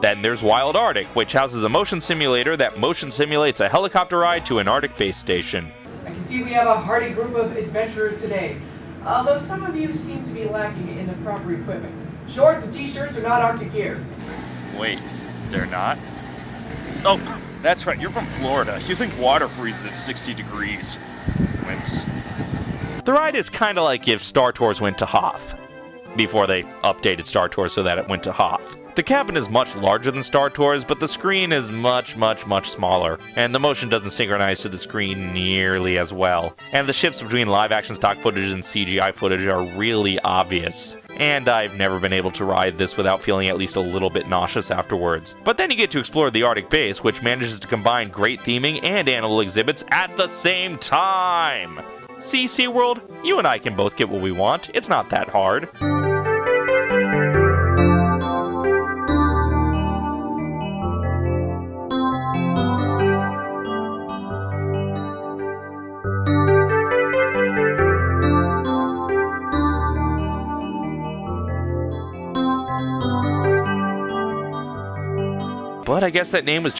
Then there's Wild Arctic, which houses a motion simulator that motion simulates a helicopter ride to an Arctic base station. I can see we have a hearty group of adventurers today, although some of you seem to be lacking in the proper equipment. Shorts and t-shirts are not Arctic gear. Wait, they're not? Oh, that's right, you're from Florida. You think water freezes at 60 degrees. Wimps. The ride is kind of like if Star Tours went to Hoth, before they updated Star Tours so that it went to Hoth. The cabin is much larger than Star Tours, but the screen is much, much, much smaller, and the motion doesn't synchronize to the screen nearly as well. And the shifts between live action stock footage and CGI footage are really obvious. And I've never been able to ride this without feeling at least a little bit nauseous afterwards. But then you get to explore the Arctic base, which manages to combine great theming and animal exhibits at the same time! See, SeaWorld? You and I can both get what we want. It's not that hard. But I guess that name was